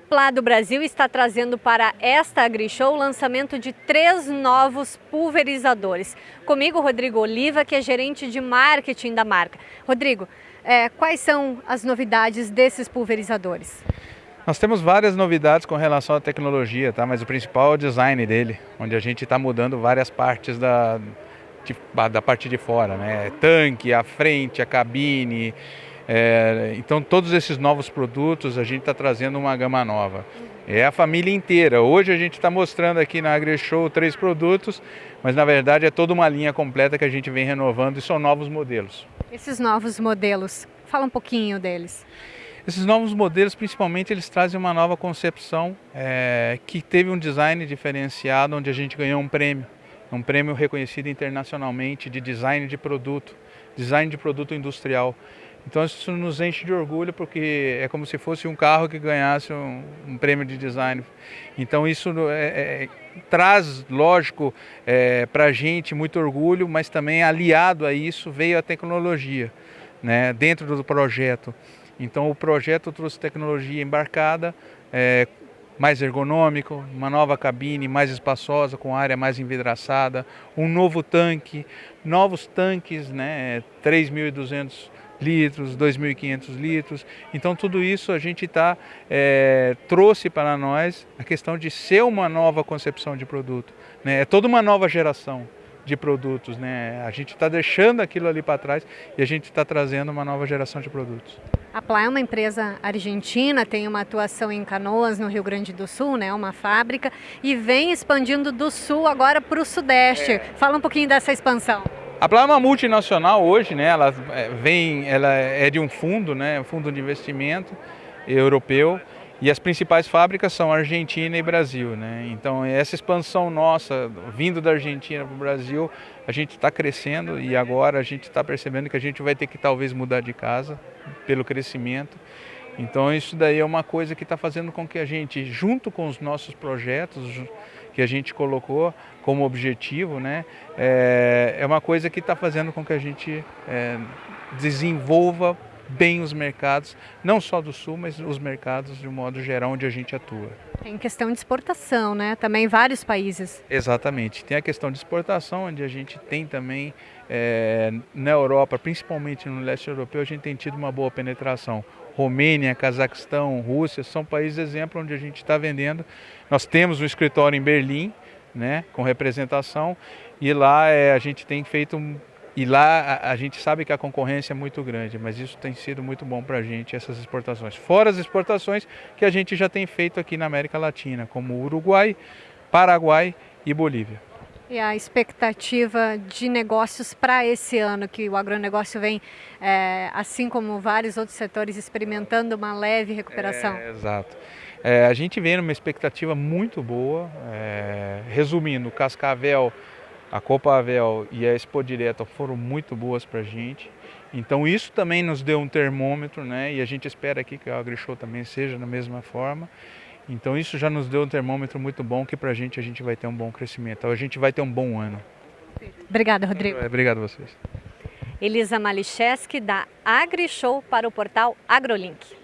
Plá do Brasil está trazendo para esta AgriShow o lançamento de três novos pulverizadores. Comigo, Rodrigo Oliva, que é gerente de marketing da marca. Rodrigo, é, quais são as novidades desses pulverizadores? Nós temos várias novidades com relação à tecnologia, tá? mas o principal é o design dele, onde a gente está mudando várias partes da, de, da parte de fora, né? Tanque, a frente, a cabine. É, então todos esses novos produtos a gente está trazendo uma gama nova. É a família inteira. Hoje a gente está mostrando aqui na AgriShow três produtos, mas na verdade é toda uma linha completa que a gente vem renovando e são novos modelos. Esses novos modelos, fala um pouquinho deles. Esses novos modelos, principalmente, eles trazem uma nova concepção é, que teve um design diferenciado, onde a gente ganhou um prêmio. Um prêmio reconhecido internacionalmente de design de produto, design de produto industrial. Então isso nos enche de orgulho porque é como se fosse um carro que ganhasse um, um prêmio de design. Então isso é, é, traz, lógico, é, para a gente muito orgulho, mas também aliado a isso veio a tecnologia né, dentro do projeto. Então o projeto trouxe tecnologia embarcada, é, mais ergonômico, uma nova cabine mais espaçosa, com área mais envidraçada, um novo tanque, novos tanques, né, 3.200 litros, 2.500 litros. Então tudo isso a gente tá, é, trouxe para nós a questão de ser uma nova concepção de produto. Né? É toda uma nova geração de produtos. Né? A gente está deixando aquilo ali para trás e a gente está trazendo uma nova geração de produtos. A Plá é uma empresa argentina, tem uma atuação em Canoas, no Rio Grande do Sul, né, uma fábrica, e vem expandindo do sul agora para o sudeste. É. Fala um pouquinho dessa expansão. A Plá uma multinacional hoje, né, ela é, vem, ela é de um fundo, né, um fundo de investimento europeu, e as principais fábricas são Argentina e Brasil, né? Então essa expansão nossa, vindo da Argentina para o Brasil, a gente está crescendo e agora a gente está percebendo que a gente vai ter que talvez mudar de casa pelo crescimento. Então isso daí é uma coisa que está fazendo com que a gente, junto com os nossos projetos que a gente colocou como objetivo, né, é, é uma coisa que está fazendo com que a gente é, desenvolva bem os mercados, não só do Sul, mas os mercados de um modo geral onde a gente atua. Tem questão de exportação, né? Também vários países. Exatamente. Tem a questão de exportação, onde a gente tem também é, na Europa, principalmente no leste europeu, a gente tem tido uma boa penetração. Romênia, Cazaquistão, Rússia, são países exemplo onde a gente está vendendo. Nós temos um escritório em Berlim, né, com representação, e lá é, a gente tem feito e lá a, a, gente sabe que a concorrência é muito grande, mas isso tem sido muito bom para a gente, essas exportações. Fora as exportações que a gente já tem feito aqui na América Latina, como Uruguai, Paraguai e Bolívia. E a expectativa de negócios para esse ano, que o agronegócio vem, é, assim como vários outros setores, experimentando uma leve recuperação? É, exato. É, a gente vem numa expectativa muito boa. É, resumindo, Cascavel a Copa Avel e a Expo Direta foram muito boas para a gente. Então isso também nos deu um termômetro, né? E a gente espera aqui que a AgriShow também seja da mesma forma. Então isso já nos deu um termômetro muito bom que para a gente a gente vai ter um bom crescimento. A gente vai ter um bom ano. Obrigada, Rodrigo. Obrigado a vocês. Elisa Malicheski da AgriShow para o portal AgroLink.